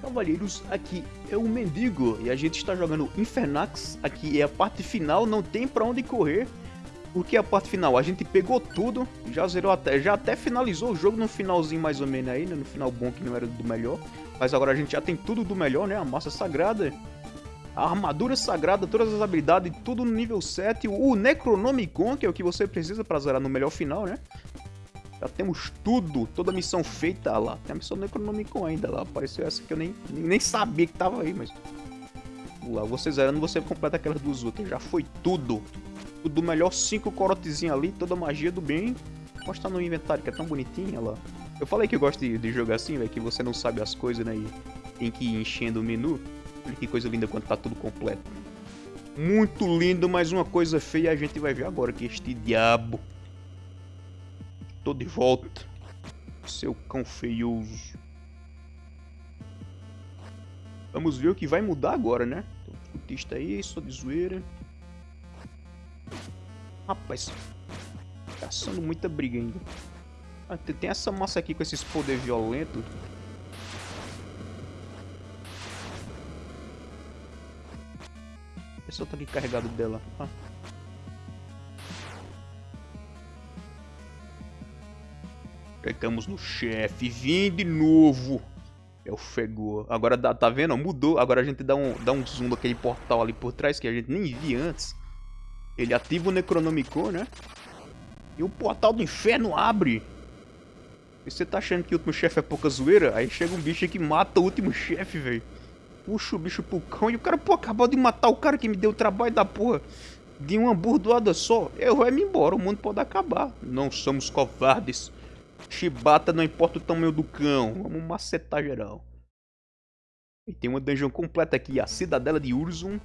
Cavalheiros, aqui é o Mendigo e a gente está jogando Infernax. Aqui é a parte final, não tem pra onde correr. Porque a parte final, a gente pegou tudo, já zerou até, já até finalizou o jogo no finalzinho mais ou menos aí, né? No final bom que não era do melhor. Mas agora a gente já tem tudo do melhor, né? A massa sagrada, a armadura sagrada, todas as habilidades, tudo no nível 7. O Necronomicon, que é o que você precisa pra zerar no melhor final, né? Já temos tudo, toda a missão feita lá. Tem a missão do Necronomicon ainda lá. Apareceu essa que eu nem, nem sabia que tava aí, mas... Lá, você zerando, você completa aquelas duas outras. Já foi tudo. Tudo melhor, cinco corotezinhos ali, toda a magia do bem. Mostra no inventário, que é tão bonitinha lá. Eu falei que eu gosto de, de jogar assim, velho, que você não sabe as coisas, né? E tem que ir enchendo o menu. Olha que coisa linda quando tá tudo completo. Muito lindo, mas uma coisa feia a gente vai ver agora, que este diabo Tô de volta. Seu cão feioso. Vamos ver o que vai mudar agora, né? Tem um cultista aí, só de zoeira. Rapaz. Caçando muita briga ainda. Ah, tem essa massa aqui com esses poder violento. Esse outro aqui carregado dela. Ah. Pegamos no chefe. Vim de novo. É o Fegor. Agora dá, tá vendo? Mudou. Agora a gente dá um, dá um zoom daquele portal ali por trás que a gente nem via antes. Ele ativa o Necronomicon, né? E o portal do inferno abre. E você tá achando que o último chefe é pouca zoeira? Aí chega um bicho que mata o último chefe, velho. Puxa o bicho pro cão e o cara, pô, acabou de matar o cara que me deu o trabalho da porra. De uma burdoada só. Eu vou me embora, o mundo pode acabar. Não somos covardes. Chibata não importa o tamanho do cão. Vamos macetar geral. E tem uma dungeon completa aqui. A cidadela de Urzum.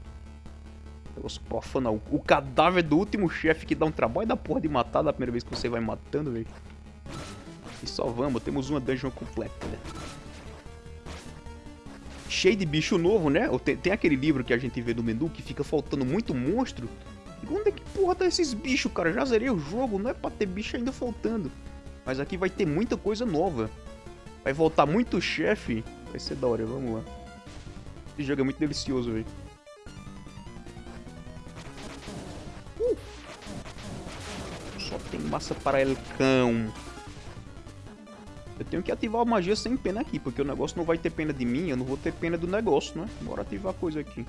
Negócio profano. O cadáver do último chefe que dá um trabalho da porra de matar da primeira vez que você vai matando, velho. E só vamos. Temos uma dungeon completa, né? Cheio de bicho novo, né? Tem, tem, aquele livro que a gente vê do menu que fica faltando muito monstro. E onde é que porra tá esses bichos, cara? Já zerei o jogo. Não é pra ter bicho ainda faltando. Mas aqui vai ter muita coisa nova. Vai voltar muito chefe. Vai ser da hora, vamos lá. Esse jogo é muito delicioso, velho. Uh! Só tem massa para el cão. Eu tenho que ativar a magia sem pena aqui, porque o negócio não vai ter pena de mim, eu não vou ter pena do negócio, né? Bora ativar a coisa aqui.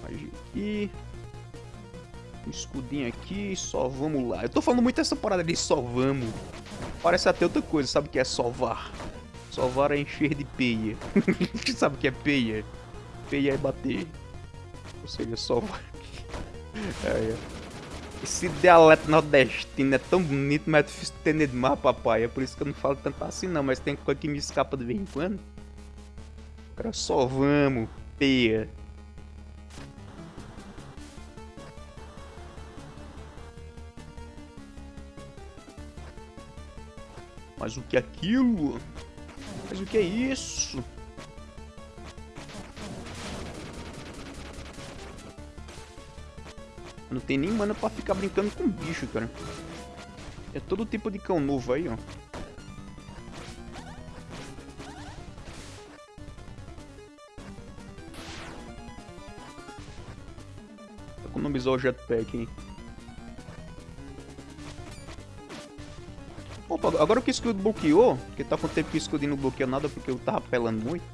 Magia aqui escudinho aqui, só vamos lá. Eu tô falando muito essa parada de só vamos. Parece até outra coisa, sabe o que é sovar? Sovar é encher de peia. sabe o que é peia? Peia é bater. Ou seja, sovar. é, é. Esse dialeto nordestino é tão bonito, mas é difícil de entender demais, papai. É por isso que eu não falo tanto assim não, mas tem coisa que me escapa de vez em quando. Cara, só vamos, peia. Mas o que é aquilo? Mas o que é isso? Não tem nem mana pra ficar brincando com bicho, cara. É todo tipo de cão novo aí, ó. Economizar o jetpack, hein. Opa, agora que o escudo bloqueou, porque tá com tempo que o escudo não bloqueou nada porque eu tava apelando muito.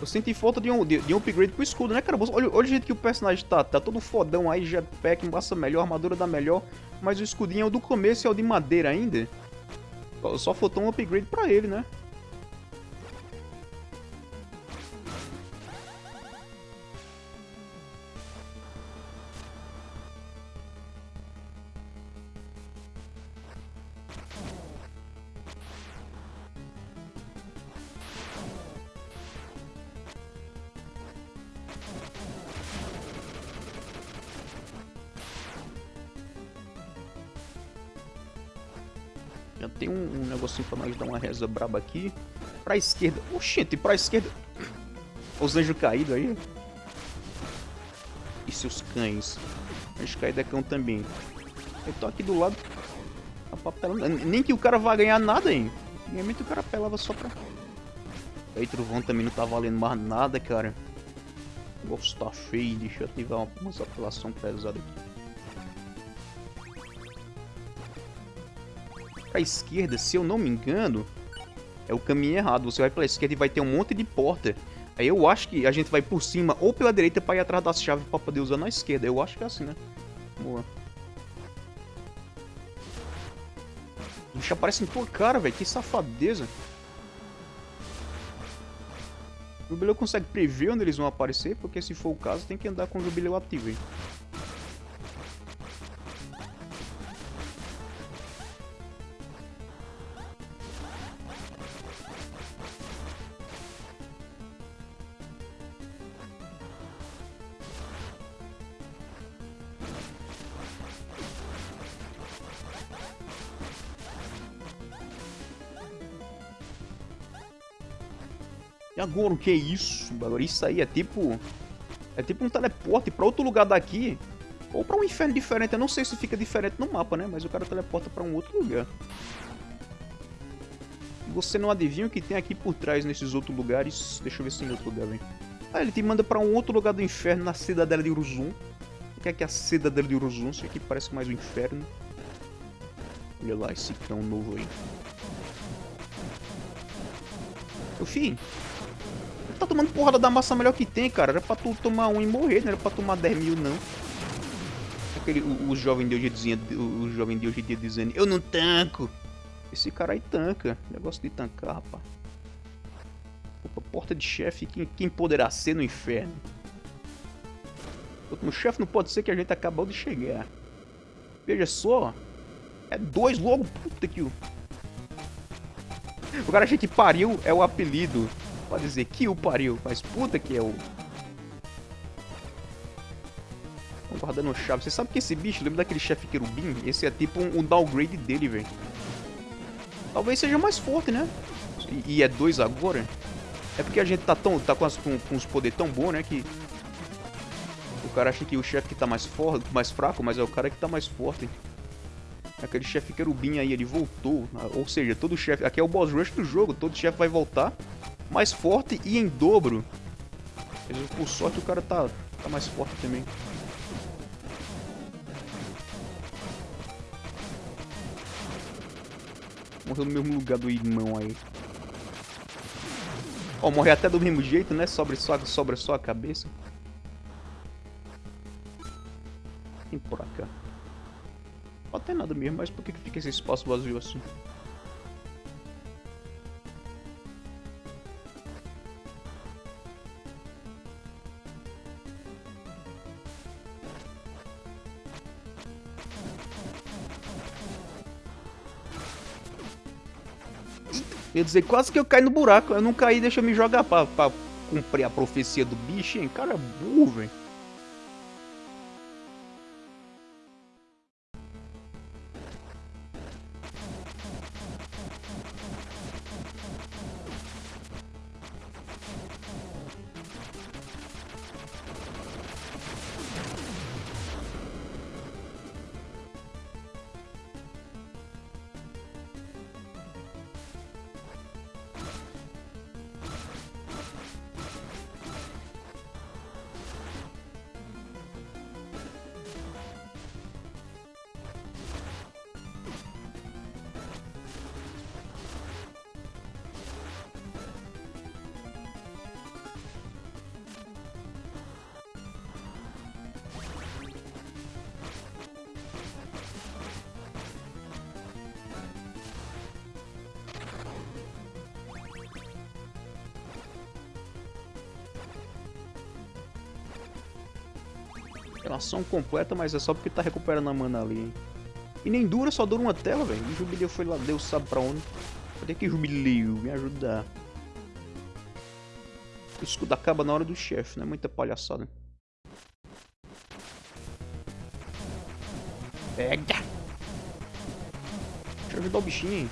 Eu senti falta de um, de, de um upgrade pro escudo, né, cara? Olha, olha o jeito que o personagem tá. Tá todo fodão aí, jetpack, embaça melhor, armadura dá melhor. Mas o escudinho é o do começo é o de madeira ainda. Só faltou um upgrade pra ele, né? Reza braba aqui. Pra esquerda. Oxente, pra esquerda. Os anjos caídos aí. E seus cães. Anjo caído é cão também. Eu tô aqui do lado. A papelão. Nem que o cara vá ganhar nada, hein. Antigamente o cara apelava só pra... Aí trovão também não tá valendo mais nada, cara. O negócio tá feio, deixa eu ativar uma, uma apelação pesada aqui. Pra esquerda, se eu não me engano, é o caminho errado. Você vai pela esquerda e vai ter um monte de porta. Aí eu acho que a gente vai por cima ou pela direita pra ir atrás das chaves pra poder usar na esquerda. Eu acho que é assim, né? Boa. Bicho aparece em tua cara, velho. Que safadeza. O jubileu consegue prever onde eles vão aparecer, porque se for o caso, tem que andar com o jubileu ativo, hein? Agora, o que é isso? Agora, isso aí é tipo... É tipo um teleporte pra outro lugar daqui. Ou pra um inferno diferente. Eu não sei se fica diferente no mapa, né? Mas o cara teleporta pra um outro lugar. E você não adivinha o que tem aqui por trás nesses outros lugares. Deixa eu ver se tem outro lugar, velho. Ah, ele te manda pra um outro lugar do inferno, na cidadela de Uruzum. O que é que é a cidadela de Uruzum? Isso aqui parece mais um inferno. Olha lá esse cão novo aí. Ô, fim, tomando porrada da massa melhor que tem, cara. Era pra tu tomar um e morrer, não era pra tomar 10 mil, não. Aquele, o, o jovem de hoje dizia, o, o jovem de hoje dia dizendo, eu não tanco. Esse cara aí tanca. Negócio de tancar, rapaz. Opa, porta de chefe, quem, quem poderá ser no inferno? O chefe não pode ser que a gente acabou de chegar. Veja só. É dois logo, puta que o... O cara achei que pariu é o apelido pode dizer que o pariu, mas puta que é o... Guardando chave. Você sabe que esse bicho, lembra daquele chefe querubim? Esse é tipo um, um downgrade dele, velho. Talvez seja mais forte, né? E, e, é dois agora. É porque a gente tá, tão, tá com, as, com, com os poderes tão bons, né? Que o cara acha que o chefe que tá mais forte, mais fraco, mas é o cara que tá mais forte. Aquele chefe querubim aí, ele voltou. Ou seja, todo chefe... Aqui é o boss rush do jogo. Todo chefe vai voltar mais forte e em dobro. Por sorte o cara tá, tá mais forte também. Morreu no mesmo lugar do irmão aí. Ó, oh, morre até do mesmo jeito, né? Sobra só, sobra só a cabeça. Tem por cá. Pode ter nada mesmo, mas por que fica esse espaço vazio assim? Dizer, quase que eu caí no buraco. Eu não caí, deixa eu me jogar pra, pra cumprir a profecia do bicho, hein? Cara burro, velho. Ação completa, mas é só porque tá recuperando a mana ali, hein? E nem dura, só dura uma tela, velho. O Jubileu foi lá, Deus sabe pra onde. Cadê que Jubileu? Me ajudar. O escudo acaba na hora do chefe, né? Muita palhaçada. Pega! Deixa eu ajudar o bichinho, hein?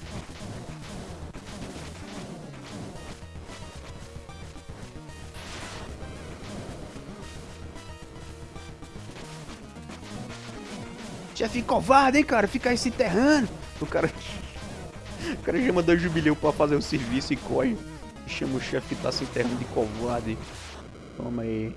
Chefe covarde, hein, cara? Fica aí se enterrando. O cara... O cara já mandou jubileu pra fazer o serviço e corre. Chama o chefe que tá se enterrando de covarde. Toma aí.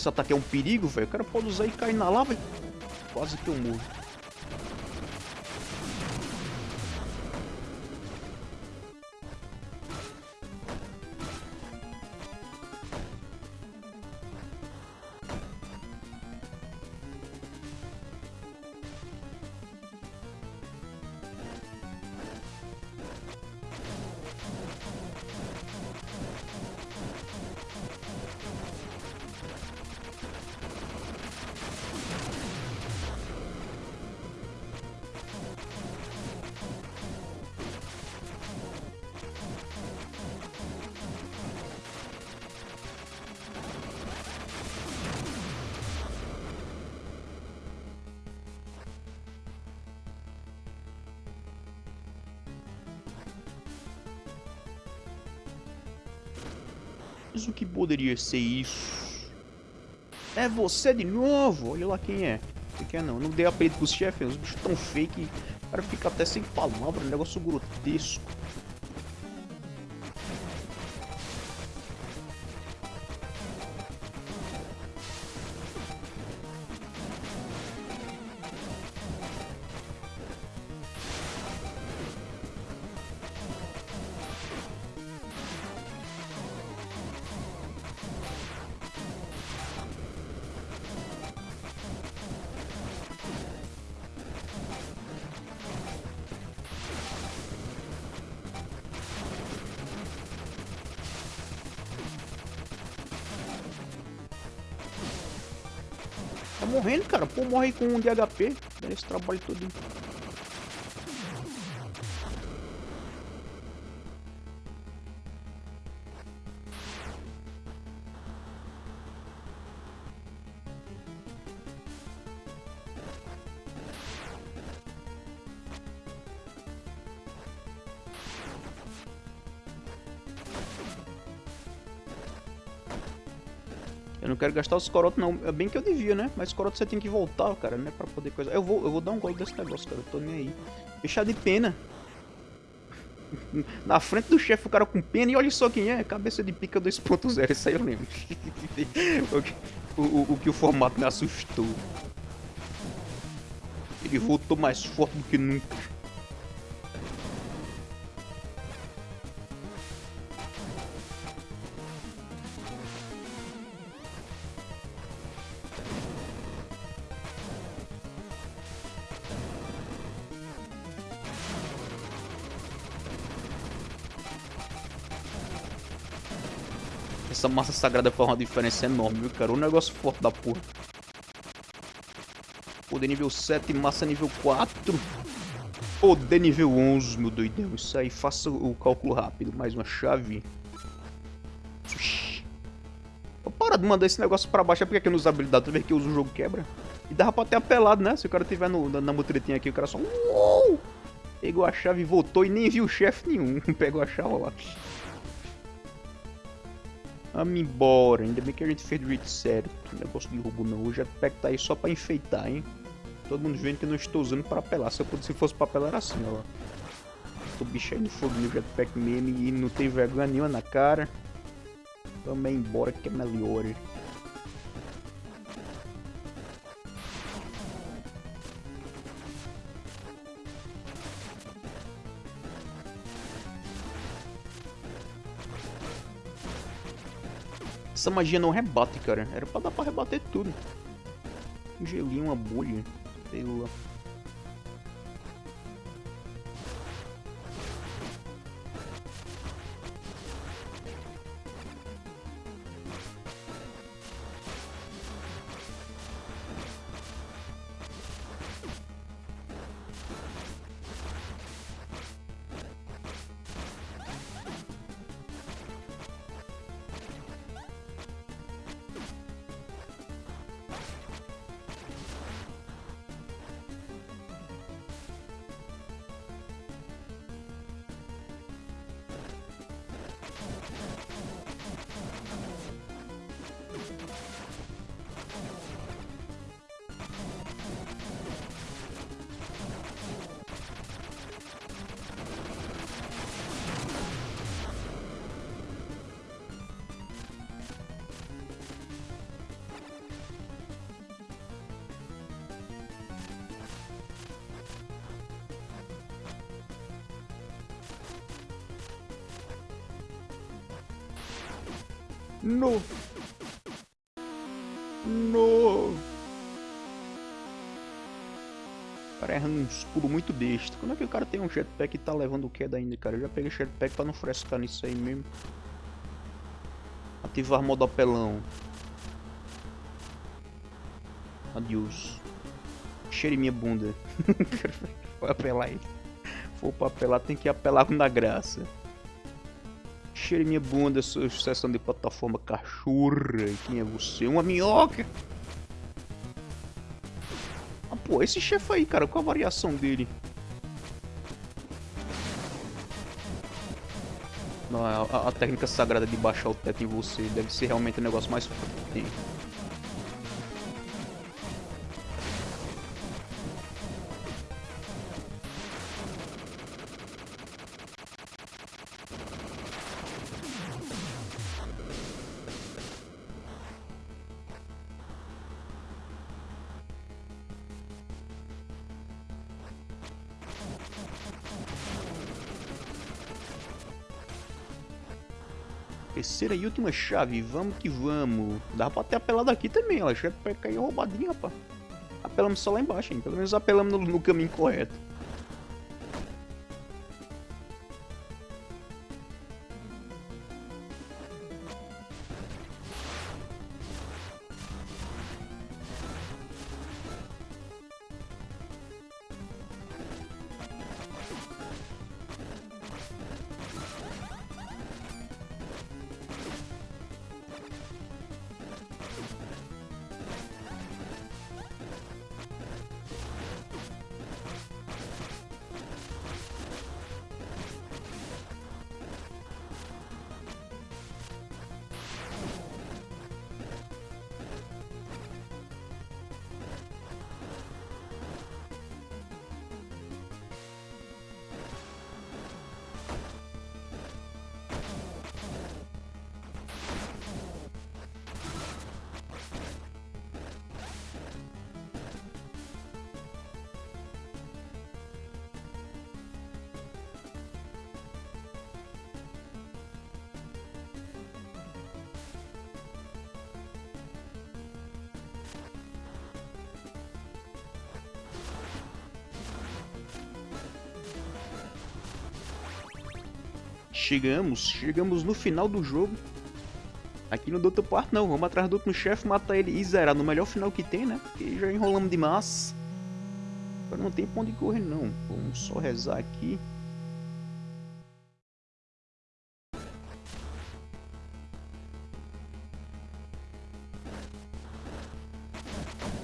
Esse ataque é um perigo, velho? O cara pode usar e cair na lava. Quase que eu morro. Mas o que poderia ser isso? É você de novo? Olha lá quem é. Você quer não? Não dei apelido pros chefes, os bichos tão fake. O cara fica até sem palavra, um negócio grotesco. Morrendo, cara. Pô, morre com um de HP. Esse trabalho todo. Eu não quero gastar os corotos não. É bem que eu devia, né? Mas coroto você tem que voltar, cara, né? Pra poder coisa. Eu vou, eu vou dar um gol desse negócio, cara. Eu tô nem aí. Deixar de pena. Na frente do chefe, o cara com pena. E olha só quem é. Cabeça de pica 2.0. Isso aí eu lembro. o, o, o que o formato me assustou. Ele voltou mais forte do que nunca. Massa sagrada faz uma diferença enorme, viu, cara? Um negócio forte da porra. Poder nível 7, massa nível 4. Poder nível 11, meu doidão. Isso aí, faça o cálculo rápido. Mais uma chave. Para de mandar esse negócio pra baixo. É porque aqui nos habilidades, tu vê que o jogo quebra. E dava pra ter apelado, né? Se o cara tiver no, na, na mutretinha aqui, o cara só... Uou! Pegou a chave, voltou e nem viu chefe nenhum. Pegou a chave lá. Vamos embora, ainda bem que a gente fez do jeito certo. Negócio de roubo não, o jetpack tá aí só pra enfeitar, hein. Todo mundo vendo que eu não estou usando pra apelar, se, eu, se fosse pra apelar era assim, ó. O bicho aí no fogo no jetpack mesmo e não tem vergonha nenhuma na cara. Vamos embora que é melhor. Essa magia não rebate, cara. Era pra dar pra rebater tudo. Um gelinho, uma bolha. Sei lá. No! No! Cara erra uns pulos muito besta. Como é que o cara tem um jetpack e tá levando queda ainda, cara? Eu já peguei jetpack pra não frescar nisso aí mesmo. Ativar modo apelão. Adeus. Cheire minha bunda. Foi apelar aí. For pra apelar, tem que apelar com da graça. Cheire minha bunda, sucessão de plataforma cachorra. Quem é você? Uma minhoca! Ah, pô, esse chefe aí, cara, qual a variação dele? Não, a, a, técnica sagrada de baixar o teto em você deve ser realmente o negócio mais Terceira e última chave, vamos que vamos. Dá pra ter apelado aqui também, ó. Já cair roubadinho, rapaz. Apelamos só lá embaixo, hein? Pelo menos apelamos no, no caminho correto. Chegamos, chegamos no final do jogo. Aqui no Doutor Part não, vamos atrás do outro chefe, matar ele e zerar no melhor final que tem, né? Porque já enrolamos demais. Agora não tem pra onde correr não. Vamos só rezar aqui.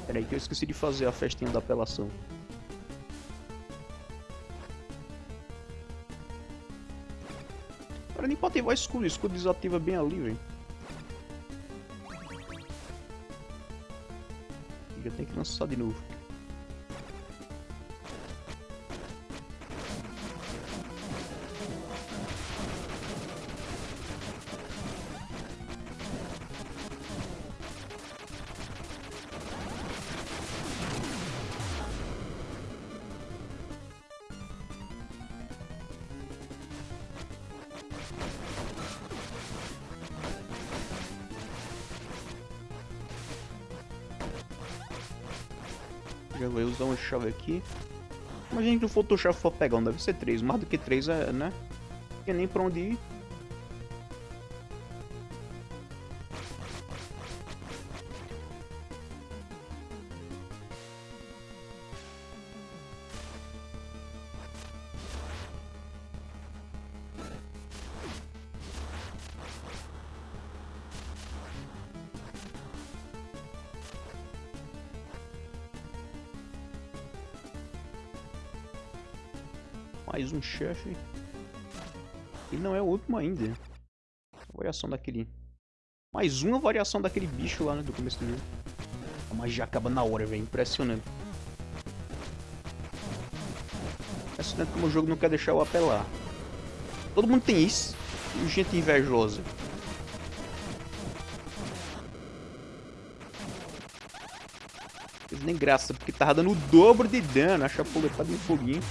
Peraí que eu esqueci de fazer a festinha da apelação. Cara, nem pra ativar escudo, o escudo desativa bem ali, velho. Já tem que lançar de novo. Já vou usar uma chave aqui. Imagina que o Photoshop for pegar, não deve ser 3. Mais do que 3 é, né? Não tem nem pra onde ir. Um chefe. E não é o último ainda. variação daquele... Mais uma variação daquele bicho lá, né, do começo do jogo. A magia acaba na hora, velho. Impressionante. Impressionante como o jogo não quer deixar eu apelar. Todo mundo tem isso. E gente invejosa. nem graça, porque tava dando o dobro de dano. A chapuletada em foguinho.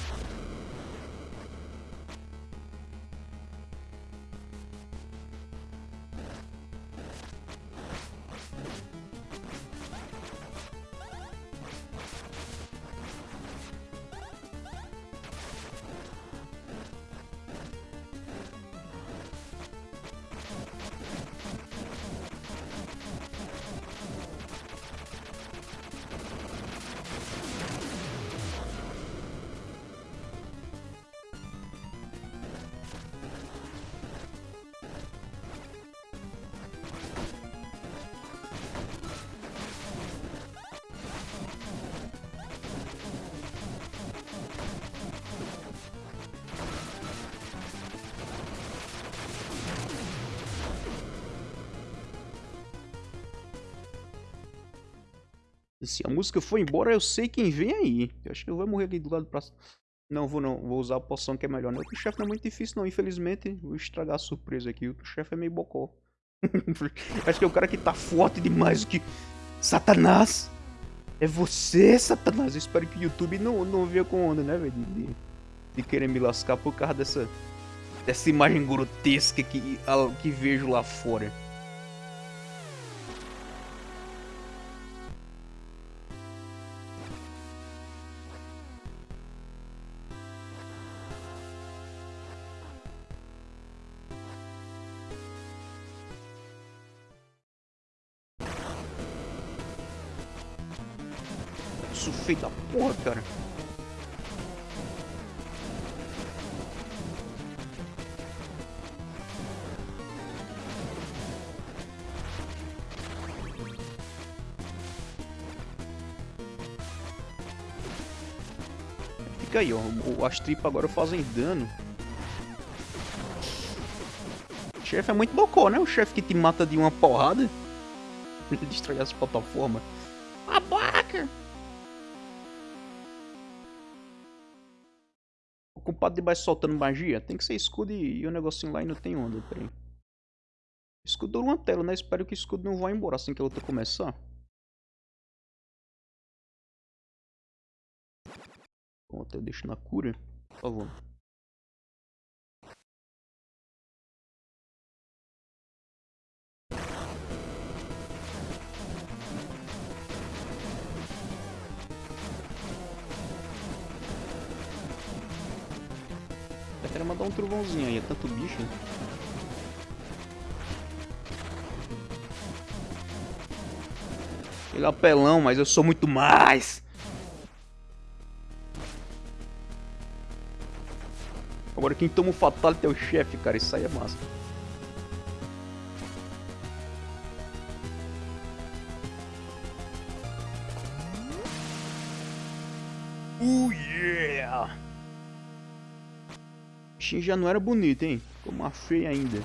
Se a música for embora, eu sei quem vem aí. Eu acho que eu vou morrer aqui do lado pra... Não, vou não. Vou usar a poção que é melhor. Não, o chefe não é muito difícil não, infelizmente. Vou estragar a surpresa aqui. O chefe é meio bocó. acho que é o cara que tá forte demais. Que... Satanás! É você, Satanás! Eu espero que o YouTube não, não venha com onda, né, velho? De, de, querer me lascar por causa dessa... Dessa imagem grotesca que, que vejo lá fora. Fica aí, ó. As tripas agora fazem dano. O chefe é muito bocó, né? O chefe que te mata de uma porrada. Ele destrói as plataformas. Babaca! Ocupado debaixo soltando magia? Tem que ser escudo e, o negocinho lá e não tem onda, peraí. Escudo dura uma tela, né? Espero que o escudo não vá embora assim que a luta começar. Pronto, eu deixo na cura, por favor. quero mandar um trovãozinho aí, é tanto bicho. Ele é apelão, mas eu sou muito mais. Agora quem toma o fatality é o chefe, cara. Isso aí é massa. Oh yeah! bichinho já não era bonito, hein? Ficou uma feia ainda.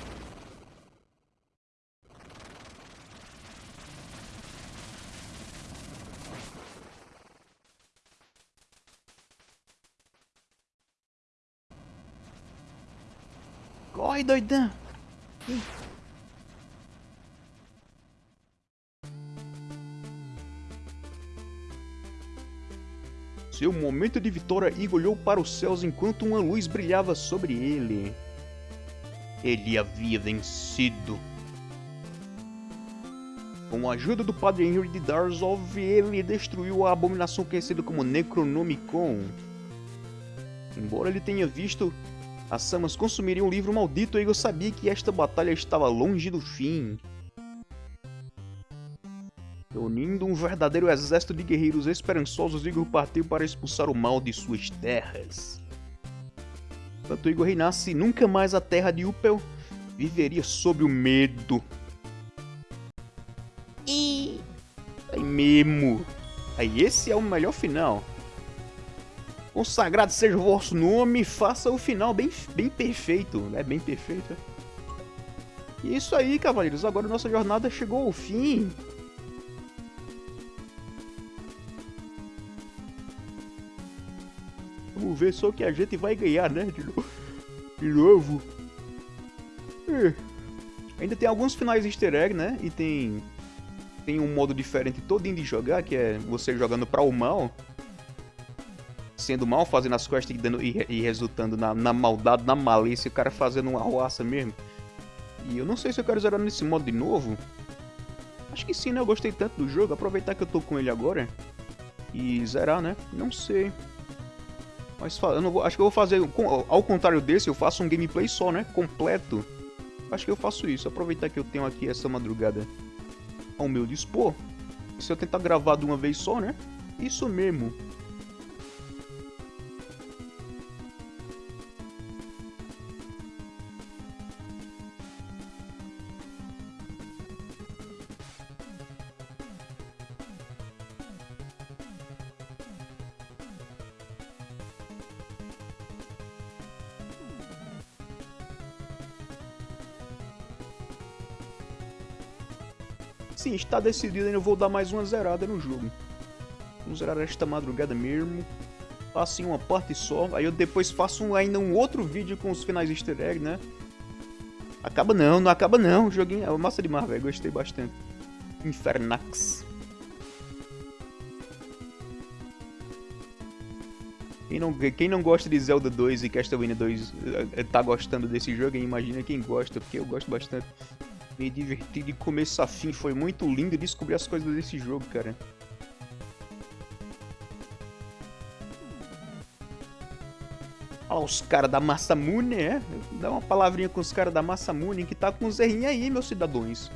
Doidão! seu momento de vitória, Igor olhou para os céus enquanto uma luz brilhava sobre ele. Ele havia vencido. Com a ajuda do padre Henry de Darzov, ele destruiu a abominação conhecida como Necronomicon. Embora ele tenha visto as Samas consumirem um livro maldito, Igor sabia que esta batalha estava longe do fim. Reunindo um verdadeiro exército de guerreiros esperançosos, Igor partiu para expulsar o mal de suas terras. Enquanto Igor reinasse, nunca mais a terra de Upel viveria sob o medo. E... Aí mesmo. Aí esse é o melhor final. Consagrado seja o vosso nome, faça o final bem, bem perfeito. É bem perfeito. E é isso aí, cavaleiros. Agora nossa jornada chegou ao fim. Vamos ver só que a gente vai ganhar, né? De, de novo. É. Ainda tem alguns finais easter egg, né? E tem... Tem um modo diferente todinho de jogar, que é você jogando para o mal. Sendo mal, fazendo as quests e, dando, e, e resultando na, na, maldade, na malícia, o cara fazendo uma roça mesmo. E eu não sei se eu quero zerar nesse modo de novo. Acho que sim, né? Eu gostei tanto do jogo. Aproveitar que eu tô com ele agora. E zerar, né? Não sei. Mas eu não vou, acho que eu vou fazer, ao contrário desse, eu faço um gameplay só, né? Completo. Acho que eu faço isso, aproveitar que eu tenho aqui essa madrugada ao meu dispor. Se eu tentar gravar de uma vez só, né? Isso mesmo. Sim, está decidido, eu vou dar mais uma zerada no jogo. Vamos zerar esta madrugada mesmo. Faço em uma parte só. Aí eu depois faço ainda um outro vídeo com os finais easter egg, né? Acaba não, não acaba não. O joguinho é massa demais, velho. Gostei bastante. Infernax. Quem não, quem não gosta de Zelda 2 e Castlevania 2 eh, tá gostando desse jogo, imagina quem gosta, porque eu gosto bastante. Me diverti de começo a fim, foi muito lindo descobrir as coisas desse jogo, cara. Olha os caras da Massamune, é? Dá uma palavrinha com os caras da Massamune que tá com os errinhos aí, meus cidadãos.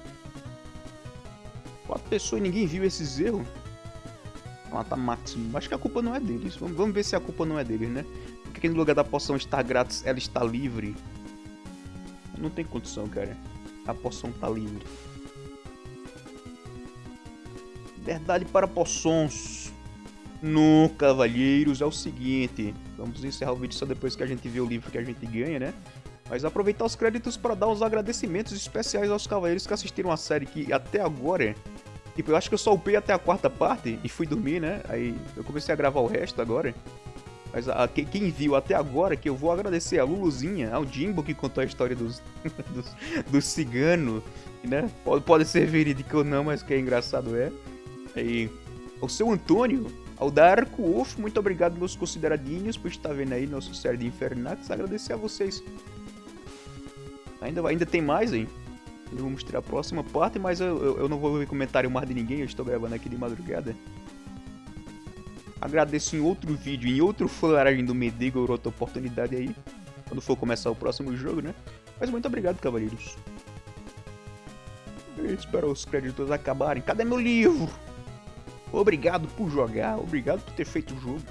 Quatro pessoas e ninguém viu esses erros. Mata máximo. Acho que a culpa não é deles. Vamos ver se a culpa não é deles, né? Porque no lugar da poção estar grátis, ela está livre. Não tem condição, cara. A poção está livre. Verdade para poções. No Cavalheiros é o seguinte. Vamos encerrar o vídeo só depois que a gente vê o livro que a gente ganha, né? Mas aproveitar os créditos para dar os agradecimentos especiais aos cavaleiros que assistiram a série que até agora Tipo, eu acho que eu só upei até a quarta parte e fui dormir, né? Aí eu comecei a gravar o resto agora. Mas a, quem, quem viu até agora, que eu vou agradecer a Luluzinha, ao Jimbo que contou a história dos, dos, ciganos, né? Pode, pode ser verídico ou não, mas que é engraçado é. Aí, o seu Antônio, ao Darko Wolf, muito obrigado, meus consideradinhos, por estar vendo aí nosso série de Infernax. Agradecer a vocês. Ainda, ainda tem mais, hein? Eu vou mostrar a próxima parte, mas eu, eu, eu não vou ver comentário mais de ninguém, eu estou gravando aqui de madrugada. Agradeço em outro vídeo, em outro fularagem do Medigo, outra oportunidade aí, quando for começar o próximo jogo, né? Mas muito obrigado, cavaleiros. Espero os créditos acabarem. Cadê meu livro? Obrigado por jogar, obrigado por ter feito o jogo.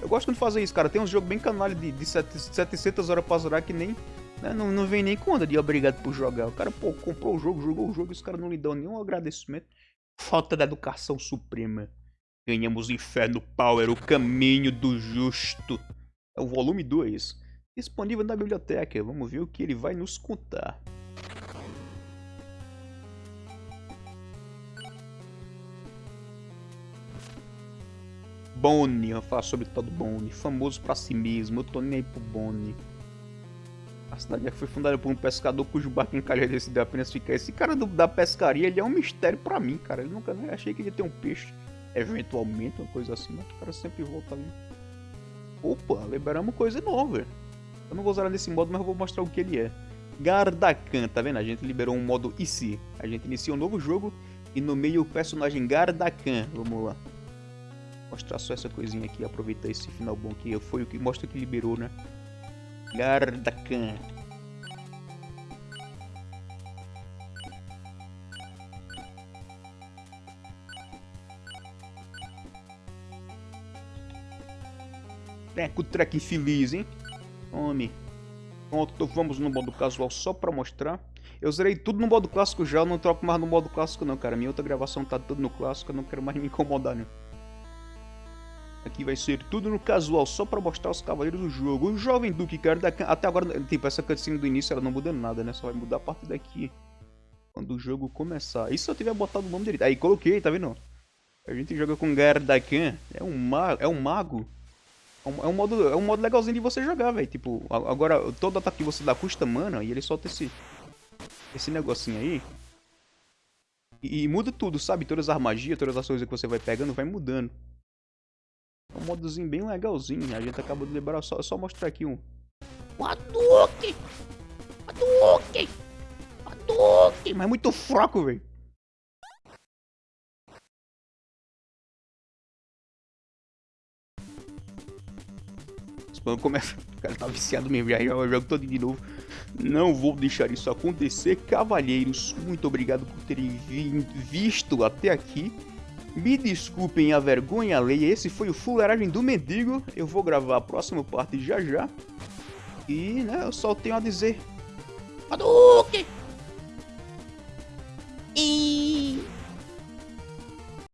Eu gosto de fazer isso, cara. Tem uns jogos bem canalha de, de 700 horas pra zerar que nem né? Não, não vem nem conta de obrigado por jogar. O cara, pô, comprou o jogo, jogou o jogo e os caras não lhe dão nenhum agradecimento. Falta da educação suprema. Ganhamos Inferno Power, o caminho do justo. É o volume 2. Disponível na biblioteca. Vamos ver o que ele vai nos contar. Bonnie, eu falo sobre todo Bonnie. Famoso pra si mesmo. Eu tô nem aí pro Bonnie. A cidade foi fundada por um pescador cujo barco encalhado decidiu apenas ficar. Esse cara do, da pescaria, ele é um mistério pra mim, cara. Eu nunca achei que ele ia ter um peixe, eventualmente, uma coisa assim, mas o cara sempre volta ali. Opa, liberamos coisa nova. Eu não vou usar nesse modo, mas eu vou mostrar o que ele é. Gardakan, tá vendo? A gente liberou um modo IC. A gente inicia um novo jogo e no meio o personagem Gardakan. Vamos lá. Mostrar só essa coisinha aqui, aproveitar esse final bom que foi o que mostra que liberou, né? Gardakan. Treco, treco infeliz, hein? Homem. Pronto, vamos no modo casual só pra mostrar. Eu zerei tudo no modo clássico já, eu não troco mais no modo clássico não, cara. Minha outra gravação tá tudo no clássico, eu não quero mais me incomodar, né? Aqui vai ser tudo no casual, só pra mostrar os cavaleiros do jogo. O jovem Duque, cara, até agora, tipo, essa cutscene do início, ela não muda nada, né? Só vai mudar a partir daqui. Quando o jogo começar. E se eu tiver botado o nome dele? Aí, coloquei, tá vendo? A gente joga com Gardakan. É um. É um mago. É um, é um modo, é um modo legalzinho de você jogar, velho. Tipo, agora, todo ataque que você dá custa mana e ele solta esse... Esse negocinho aí. E, e muda tudo, sabe? Todas as magias, todas as coisas que você vai pegando, vai mudando. É um modozinho bem legalzinho. A gente acabou de liberar. Só, só mostrar aqui um. Hadouken! Hadouken! Hadouken! Mas muito fraco, velho. Quando começa, o cara tá viciado mesmo, já joga jogo todo de novo. Não vou deixar isso acontecer. Cavalheiros, muito obrigado por terem visto até aqui. Me desculpem a vergonha alheia, esse foi o fuleragem do Mendigo. Eu vou gravar a próxima parte já já. E, né, eu só tenho a dizer... Hadouken! E...